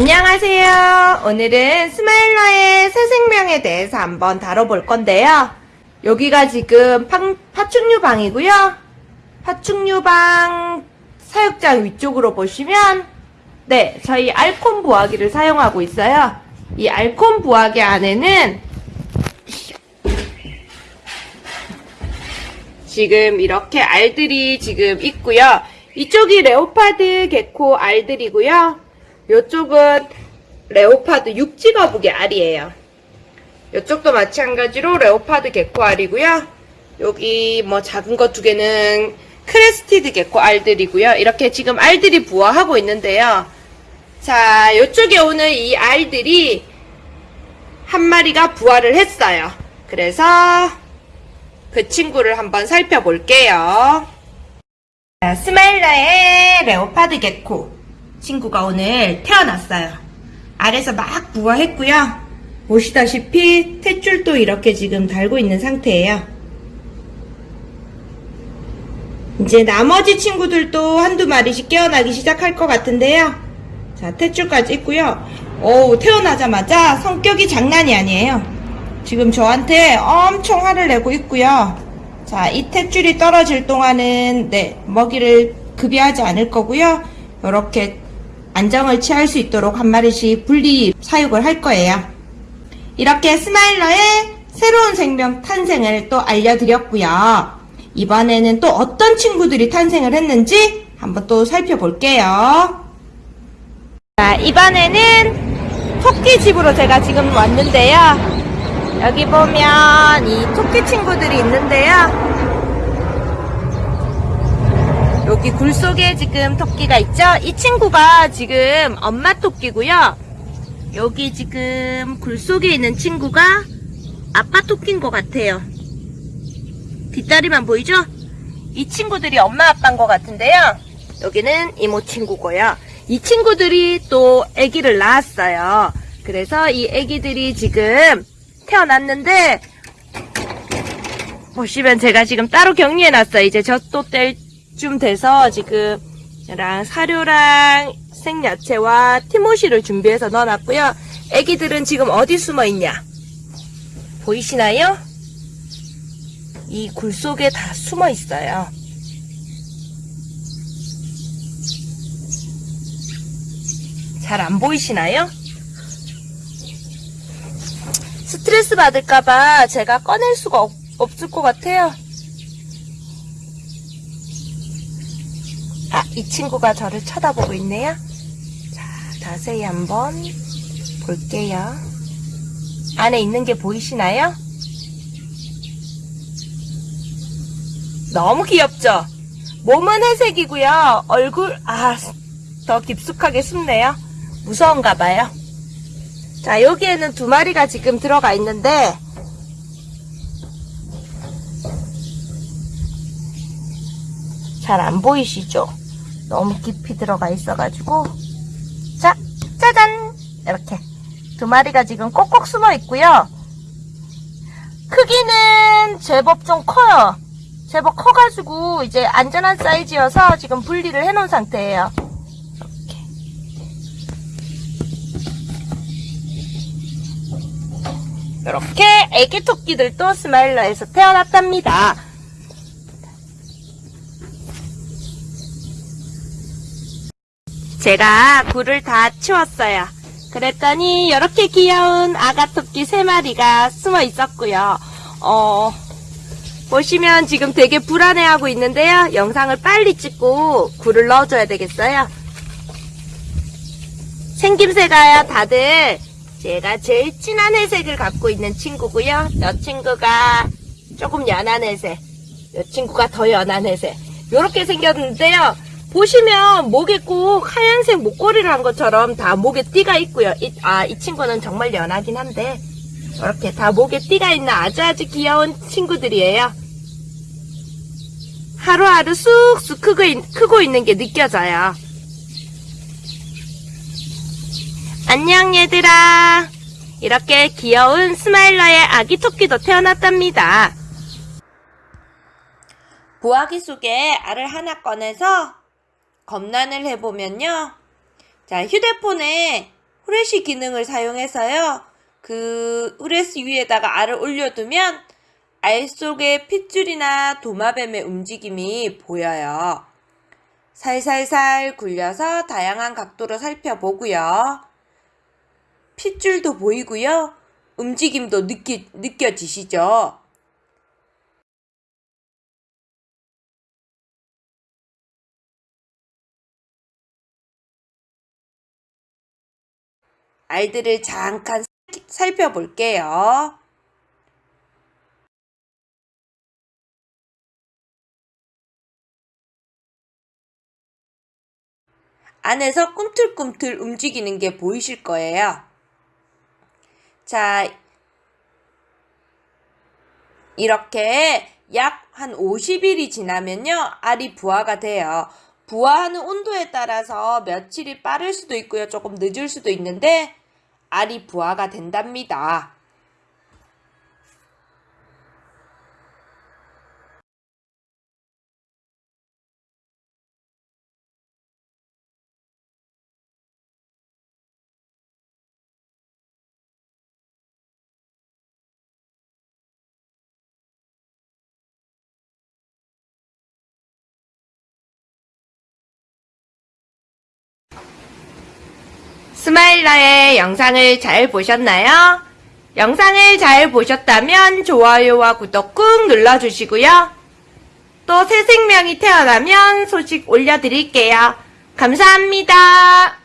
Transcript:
안녕하세요. 오늘은 스마일러의 새 생명에 대해서 한번 다뤄볼 건데요. 여기가 지금 파, 파충류 방이고요. 파충류 방 사육장 위쪽으로 보시면 네, 저희 알콘 부화기를 사용하고 있어요. 이 알콘 부화기 안에는 지금 이렇게 알들이 지금 있고요. 이쪽이 leopard gecko 알들이고요. 이쪽은 leopard 육지거북이 알이에요. 이쪽도 마찬가지로 leopard gecko 알이고요. 여기 뭐 작은 거 두 개는 crested gecko 알들이고요. 이렇게 지금 알들이 부화하고 있는데요. 자, 이쪽에 오는 이 알들이 한 마리가 부화를 했어요. 그래서 그 친구를 한번 살펴볼게요. 자, 스마일러의 레오파드 개코 친구가 오늘 태어났어요. 알에서 막 부화했고요. 보시다시피 탯줄도 이렇게 지금 달고 있는 상태예요. 이제 나머지 친구들도 한두 마리씩 깨어나기 시작할 것 같은데요. 자, 탯줄까지 있고요. 오, 태어나자마자 성격이 장난이 아니에요. 지금 저한테 엄청 화를 내고 있고요. 자, 이 탯줄이 떨어질 동안은 네, 먹이를 급여하지 않을 거고요. 이렇게 안정을 취할 수 있도록 한 마리씩 분리 사육을 할 거예요. 이렇게 스마일러의 새로운 생명 탄생을 또 알려드렸고요. 이번에는 또 어떤 친구들이 탄생을 했는지 한번 또 살펴볼게요. 자, 이번에는 토끼 집으로 제가 지금 왔는데요. 여기 보면 이 토끼 친구들이 있는데요. 여기 굴 속에 지금 토끼가 있죠? 이 친구가 지금 엄마 토끼고요. 여기 지금 굴 속에 있는 친구가 아빠 토끼인 것 같아요. 뒷다리만 보이죠? 이 친구들이 엄마 아빠인 것 같은데요. 여기는 이모 친구고요. 이 친구들이 또 아기를 낳았어요. 그래서 이 아기들이 지금 태어났는데 보시면 제가 지금 따로 격리해놨어요. 이제 젖도 뗄 쯤 돼서 지금 랑 사료랑 생야채와 티모시를 준비해서 넣어놨고요. 아기들은 지금 어디 숨어 있냐? 보이시나요? 이 굴 속에 다 숨어 있어요. 잘 안 보이시나요? 스트레스 받을까봐 제가 꺼낼 수가 없, 없을 것 같아요. 아, 이 친구가 저를 쳐다보고 있네요. 자, 자세히 한번 볼게요. 안에 있는 게 보이시나요? 너무 귀엽죠? 몸은 회색이고요. 얼굴, 아, 더 깊숙하게 숨네요. 무서운가 봐요. 자, 여기에는 두 마리가 지금 들어가 있는데, 잘 안 보이시죠? 너무 깊이 들어가 있어가지고. 자, 짜잔! 이렇게. 두 마리가 지금 꼭꼭 숨어 있고요. 크기는 제법 좀 커요. 제법 커가지고 이제 안전한 사이즈여서 지금 분리를 해 놓은 상태예요. 이렇게. 이렇게 애기 토끼들도 스마일러에서 태어났답니다. 제가 굴을 다 치웠어요. 그랬더니 이렇게 귀여운 아가 토끼 세 마리가 숨어 있었고요. 어, 보시면 지금 되게 불안해하고 있는데요. 영상을 빨리 찍고 굴을 넣어줘야 되겠어요. 생김새가요, 다들 제가 제일 진한 회색을 갖고 있는 친구고요. 이 친구가 조금 연한 회색, 이 친구가 더 연한 회색. 이렇게 생겼는데요. 보시면 목에 꼭 하얀색 목걸이를 한 것처럼 다 목에 띠가 있고요. 이, 아, 이 친구는 정말 연하긴 한데 이렇게 다 목에 띠가 있는 아주 아주 귀여운 친구들이에요. 하루하루 쑥쑥 크고, 있- 크고 있는 게 느껴져요. 안녕 얘들아. 이렇게 귀여운 스마일러의 아기 토끼도 태어났답니다. 부화기 속에 알을 하나 꺼내서 검란을 해보면요. 자, 휴대폰에 후레쉬 기능을 사용해서요. 그 후레쉬 위에다가 알을 올려두면 알 속에 핏줄이나 도마뱀의 움직임이 보여요. 살살살 굴려서 다양한 각도로 살펴보고요. 핏줄도 보이고요. 움직임도 느끼, 느껴지시죠? 알들을 잠깐 살펴볼게요. 안에서 꿈틀꿈틀 움직이는 게 보이실 거예요. 자, 이렇게 약 한 50일이 지나면요, 알이 부화가 돼요. 부화하는 온도에 따라서 며칠이 빠를 수도 있고요, 조금 늦을 수도 있는데, 알이 부화가 된답니다. 스마일러의 영상을 잘 보셨나요? 영상을 잘 보셨다면 좋아요와 구독 꾹 눌러주시고요. 또 새 생명이 태어나면 소식 올려드릴게요. 감사합니다.